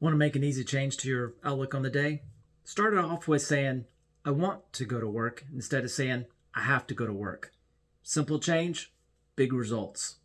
Want to make an easy change to your outlook on the day? Start it off with saying, I want to go to work instead of saying, I have to go to work. Simple change, big results.